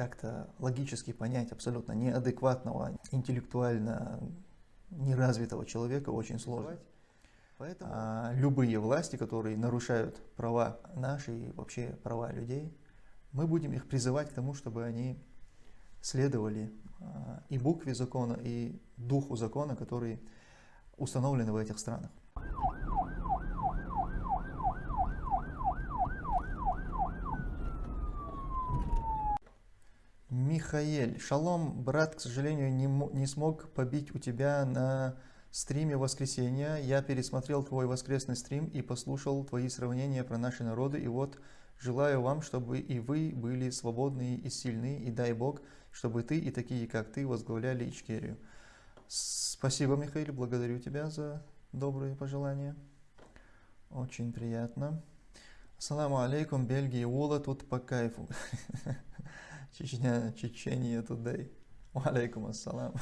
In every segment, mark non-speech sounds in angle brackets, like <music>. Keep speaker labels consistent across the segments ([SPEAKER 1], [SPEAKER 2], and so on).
[SPEAKER 1] как-то логически понять абсолютно неадекватного, интеллектуально неразвитого человека очень сложно. Поэтому а, любые власти, которые нарушают права наши и вообще права людей, мы будем их призывать к тому, чтобы они следовали а, и букве закона, и духу закона, который установлены в этих странах. Михаэль, шалом, брат, к сожалению, не, не смог побить у тебя на стриме воскресенья. Я пересмотрел твой воскресный стрим и послушал твои сравнения про наши народы. И вот желаю вам, чтобы и вы были свободны и сильны, и дай Бог, чтобы ты и такие, как ты, возглавляли Ичкерию. Спасибо, Михаил, благодарю тебя за добрые пожелания. Очень приятно. Ассаламу алейкум, Бельгия, Ула, тут по кайфу. <laughs> Чечня, Чечения, тудей. Алейкум ассалам.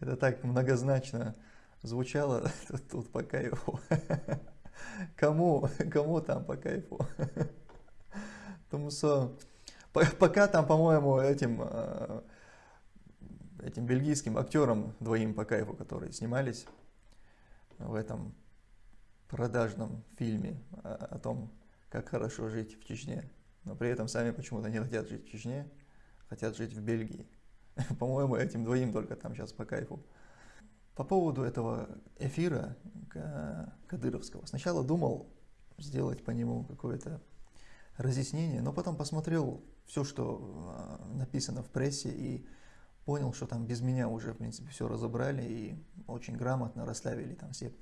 [SPEAKER 1] Это так многозначно звучало <laughs> тут по кайфу. Кому, кому там по кайфу? Потому что пока там, по-моему, этим а, этим бельгийским актерам двоим по кайфу, которые снимались в этом продажном фильме о том, как хорошо жить в Чечне. Но при этом сами почему-то не хотят жить в Чечне, хотят жить в Бельгии. <laughs> По-моему, этим двоим только там сейчас по кайфу. По поводу этого эфира Кадыровского. Сначала думал сделать по нему какое-то разъяснение, но потом посмотрел все, что а, написано в прессе и понял, что там без меня уже, в принципе, все разобрали и очень грамотно расставили там все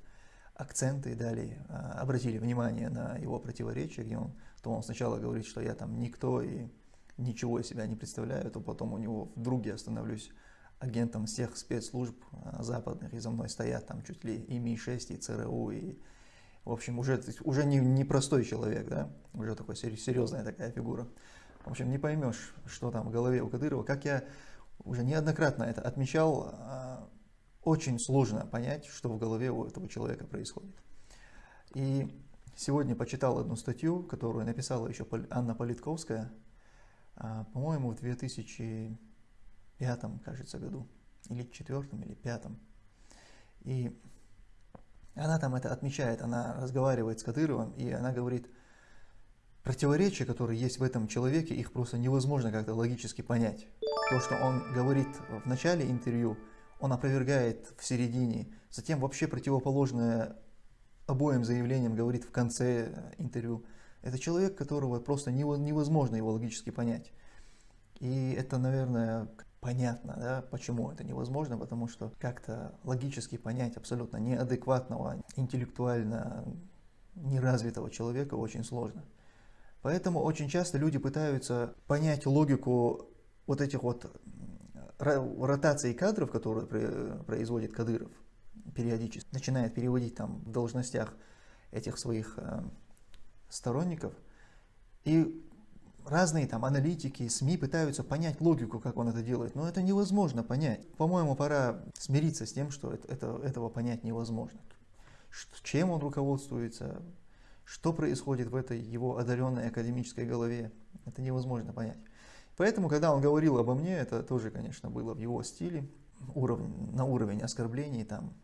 [SPEAKER 1] акценты и дали, а, обратили внимание на его противоречия, где он, то он сначала говорит, что я там никто и ничего из себя не представляю, то потом у него вдруг я становлюсь агентом всех спецслужб а, западных, и за мной стоят там чуть ли и Ми-6, и ЦРУ, и в общем, уже, уже не, не простой человек, да, уже такой серьезная такая фигура. В общем, не поймешь, что там в голове у Кадырова. Как я уже неоднократно это отмечал, а, очень сложно понять, что в голове у этого человека происходит. И сегодня почитал одну статью, которую написала еще Анна Политковская, а, по-моему, в 2005, кажется, году, или четвертом, или пятом. И она там это отмечает, она разговаривает с Кадыровым, и она говорит, противоречия, которые есть в этом человеке, их просто невозможно как-то логически понять. То, что он говорит в начале интервью, он опровергает в середине, затем вообще противоположное обоим заявлениям говорит в конце интервью. Это человек, которого просто невозможно его логически понять. И это, наверное, понятно, да, почему это невозможно, потому что как-то логически понять абсолютно неадекватного, интеллектуально неразвитого человека очень сложно. Поэтому очень часто люди пытаются понять логику вот этих вот ротаций кадров, которые производит Кадыров периодически, начинает переводить там в должностях этих своих э, сторонников. И разные там аналитики, СМИ пытаются понять логику, как он это делает, но это невозможно понять. По-моему, пора смириться с тем, что это, это, этого понять невозможно. Чем он руководствуется, что происходит в этой его одаренной академической голове, это невозможно понять. Поэтому, когда он говорил обо мне, это тоже, конечно, было в его стиле, уровень, на уровень оскорблений, там,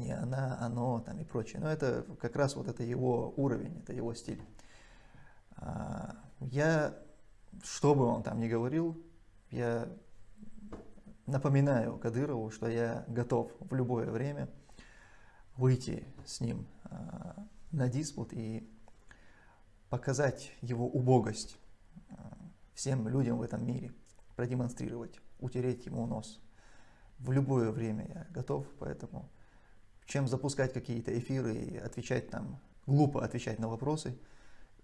[SPEAKER 1] не она, оно, там и прочее. Но это как раз вот это его уровень, это его стиль. А, я, что бы он там ни говорил, я напоминаю Кадырову, что я готов в любое время выйти с ним а, на диспут и показать его убогость а, всем людям в этом мире, продемонстрировать, утереть ему нос. В любое время я готов, поэтому чем запускать какие-то эфиры и отвечать там, глупо отвечать на вопросы.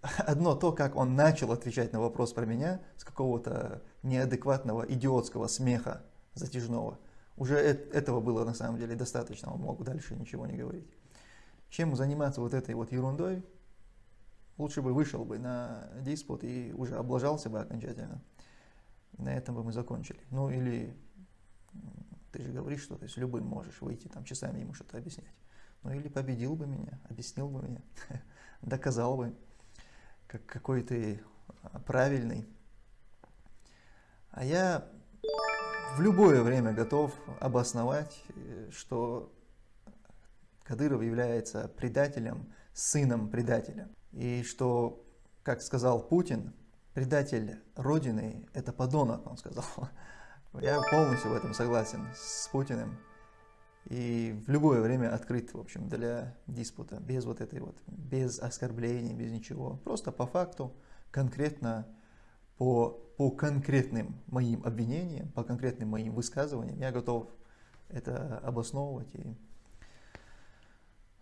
[SPEAKER 1] <laughs> Одно то, как он начал отвечать на вопрос про меня с какого-то неадекватного идиотского смеха затяжного, уже этого было на самом деле достаточно, он мог дальше ничего не говорить. Чем заниматься вот этой вот ерундой, Лучше бы вышел бы на диспут и уже облажался бы окончательно. На этом бы мы закончили. Ну или ты же говоришь, что ты с любым можешь выйти, там часами ему что-то объяснять. Ну или победил бы меня, объяснил бы меня, <laughs> доказал бы, как, какой ты правильный. А я в любое время готов обосновать, что Кадыров является предателем, сыном предателя. И что, как сказал Путин, предатель Родины – это подонок, он сказал. <laughs> Я полностью в этом согласен с Путиным. И в любое время открыт, в общем, для диспута, без вот этой вот, без оскорблений, без ничего. Просто по факту, конкретно, по, по конкретным моим обвинениям, по конкретным моим высказываниям, я готов это обосновывать и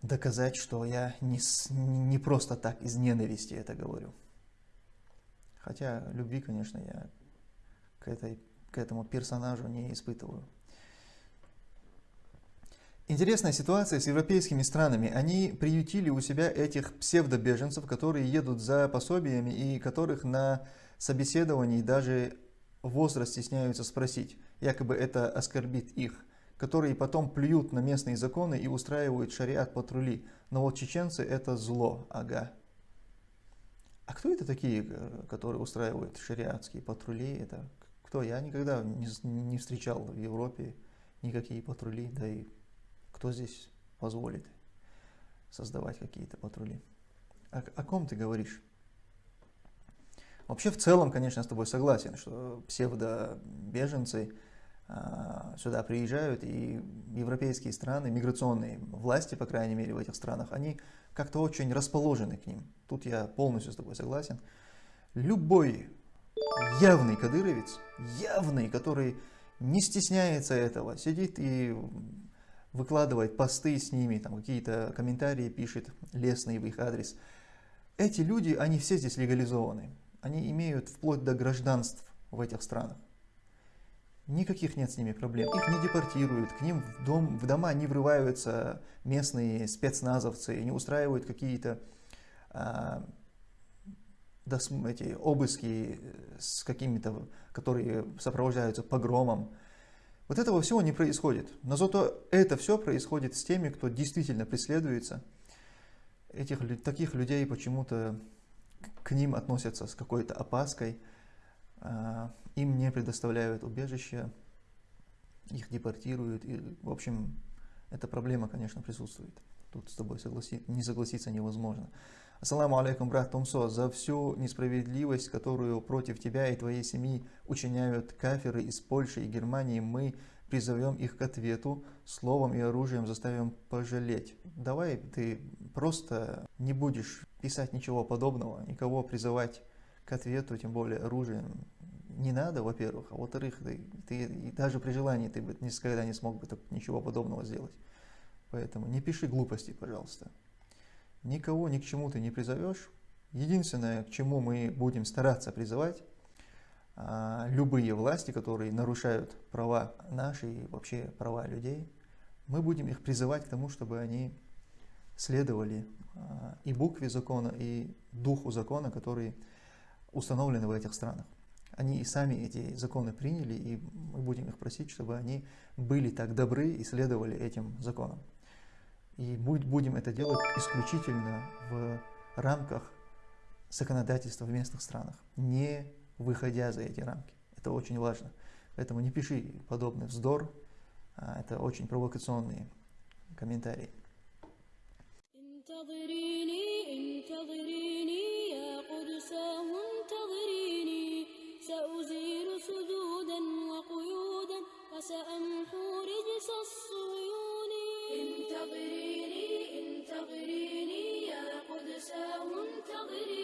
[SPEAKER 1] доказать, что я не, не просто так из ненависти это говорю. Хотя любви, конечно, я к, этой, к этому персонажу не испытываю. Интересная ситуация с европейскими странами. Они приютили у себя этих псевдобеженцев, которые едут за пособиями и которых на собеседовании даже возраст стесняются спросить. Якобы это оскорбит их. Которые потом плюют на местные законы и устраивают шариат патрули. Но вот чеченцы это зло, ага. А кто это такие, которые устраивают шариатские патрули? Это кто? Я никогда не, не встречал в Европе никакие патрули, да и кто здесь позволит создавать какие-то патрули? О, о ком ты говоришь? Вообще, в целом, конечно, с тобой согласен, что псевдобеженцы а, сюда приезжают, и европейские страны, миграционные власти, по крайней мере, в этих странах, они как-то очень расположены к ним. Тут я полностью с тобой согласен. Любой явный кадыровец, явный, который не стесняется этого, сидит и выкладывает посты с ними, там какие-то комментарии пишет лестные в их адрес. Эти люди, они все здесь легализованы. Они имеют вплоть до гражданств в этих странах. Никаких нет с ними проблем. Их не депортируют, к ним в, дом, в дома не врываются местные спецназовцы, не устраивают какие-то а, эти обыски с какими-то, которые сопровождаются погромом. Вот этого всего не происходит. Но зато это все происходит с теми, кто действительно преследуется. Этих, таких людей почему-то к ним относятся с какой-то опаской. А, им не предоставляют убежище, их депортируют. И, в общем, эта проблема, конечно, присутствует. Тут с тобой согласи... не согласиться невозможно. Ассаламу алейкум, брат Тумсо, за всю несправедливость, которую против тебя и твоей семьи учиняют каферы из Польши и Германии, мы призовем их к ответу, словом и оружием заставим пожалеть. Давай ты просто не будешь писать ничего подобного, никого призывать к ответу, тем более оружием. Не надо, во-первых, а во-вторых, ты, ты даже при желании ты бы никогда не смог бы ничего подобного сделать. Поэтому не пиши глупости, пожалуйста. Никого ни к чему ты не призовешь. Единственное, к чему мы будем стараться призывать, а, любые власти, которые нарушают права наши и вообще права людей, мы будем их призывать к тому, чтобы они следовали а, и букве закона, и духу закона, которые установлены в этих странах. Они и сами эти законы приняли, и мы будем их просить, чтобы они были так добры и следовали этим законам. И будем это делать исключительно в рамках законодательства в местных странах, не выходя за эти рамки. Это очень важно. Поэтому не пиши подобный вздор, а это очень провокационные комментарии. سأزيل سدودا وقيودا وسأمحو رجس الصور انتظريني انتظريني يا قدساه انتظريني.